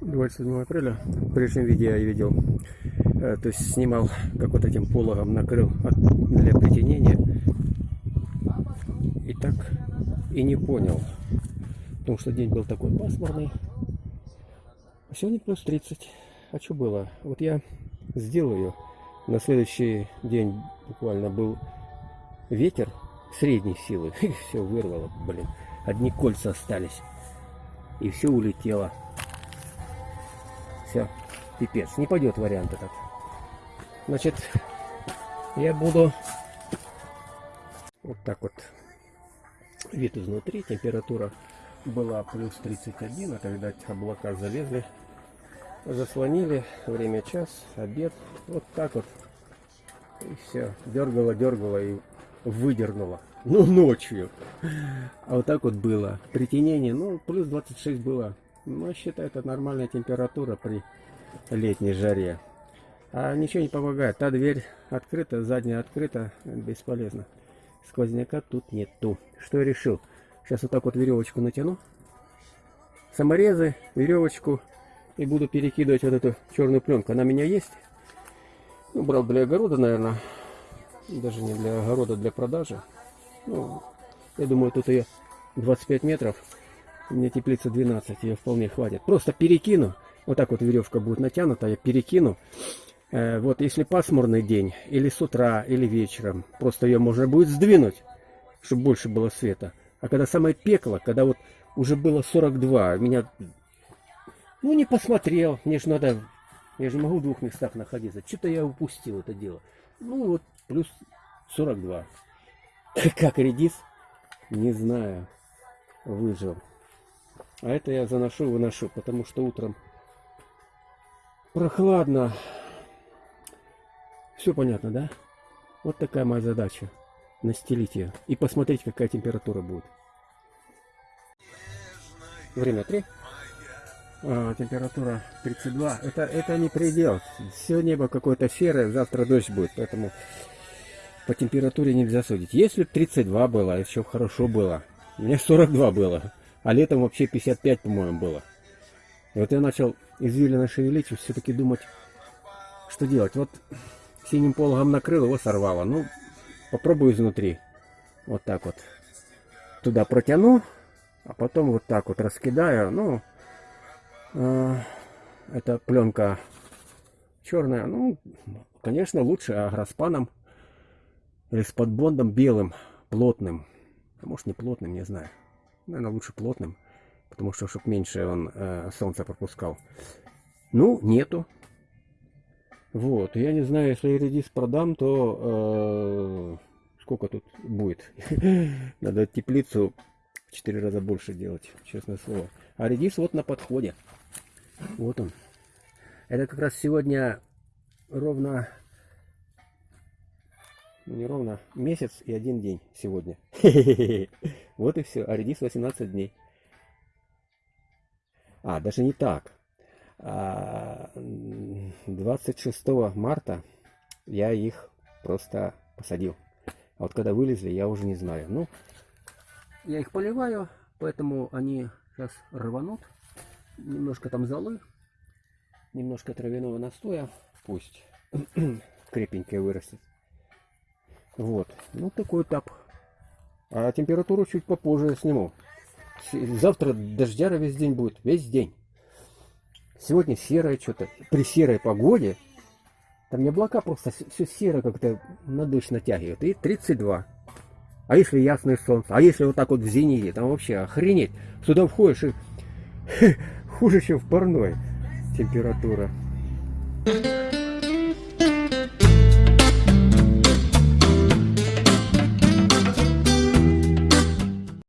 27 апреля. В прежнем видео я видел, э, то есть снимал, как вот этим пологом накрыл для притенения. И так и не понял, потому что день был такой пасмурный. А сегодня плюс 30. А что было? Вот я сделаю. На следующий день буквально был ветер средней силы. Все вырвало, блин. Одни кольца остались. И все улетело. Все, пипец. Не пойдет вариант этот. Значит, я буду вот так вот. Вид изнутри, температура была плюс 31, а когда облака залезли, заслонили, время час, обед, вот так вот. И все, дергало, дергало и выдернуло. Ну, ночью. А вот так вот было. Притенение, ну, плюс 26 было. Ну, считай, это нормальная температура при летней жаре. А ничего не помогает. Та дверь открыта, задняя открыта, бесполезно. Сквозняка тут нету. Что я решил? Сейчас вот так вот веревочку натяну. Саморезы, веревочку. И буду перекидывать вот эту черную пленку. Она у меня есть. Ну, брал для огорода, наверное. Даже не для огорода, для продажи. Ну, я думаю, тут ее 25 метров. У меня теплица 12, ее вполне хватит. Просто перекину. Вот так вот веревка будет натянута, я перекину. Э, вот если пасмурный день, или с утра, или вечером, просто ее можно будет сдвинуть, чтобы больше было света. А когда самое пекло, когда вот уже было 42, меня, ну не посмотрел, мне же надо, я же могу в двух местах находиться. Что-то я упустил это дело. Ну вот, плюс 42. Как редис, не знаю, выжил. А это я заношу, выношу, потому что утром прохладно. Все понятно, да? Вот такая моя задача. Настелить ее и посмотреть, какая температура будет. Время 3. А, температура 32. Это, это не предел. Все небо какое-то серое, завтра дождь будет, поэтому по температуре нельзя судить. Если 32 было, еще хорошо было. Мне 42 было. А летом вообще 55, по-моему, было. И вот я начал извилина шевелить, все-таки думать, что делать. Вот синим пологом накрыл, его сорвало. Ну, попробую изнутри. Вот так вот. Туда протяну, а потом вот так вот раскидаю. Ну, э, это пленка черная. Ну, конечно, лучше агроспаном или с подбондом белым, плотным. А может не плотным, не знаю. Наверное, лучше плотным, потому что, чтобы меньше он э, солнце пропускал. Ну, нету. Вот, я не знаю, если редис продам, то э, сколько тут будет? Надо теплицу в 4 раза больше делать, честное слово. А редис вот на подходе. Вот он. Это как раз сегодня ровно, не ровно, месяц и один день сегодня. Вот и все. А редис 18 дней. А, даже не так. 26 а, марта я их просто посадил. А вот когда вылезли, я уже не знаю. Ну, я их поливаю, поэтому они сейчас рванут. Немножко там золы, немножко травяного настоя. Пусть крепенькие вырастет. Вот. Ну, такой этап а температуру чуть попозже сниму. Завтра дождяра весь день будет. Весь день. Сегодня серое что-то. При серой погоде. Там не облака просто все серое как-то на дождь натягивает. И 32. А если ясное солнце? А если вот так вот в зените? Там вообще охренеть. Сюда входишь и хуже, чем в парной температура. Thank you.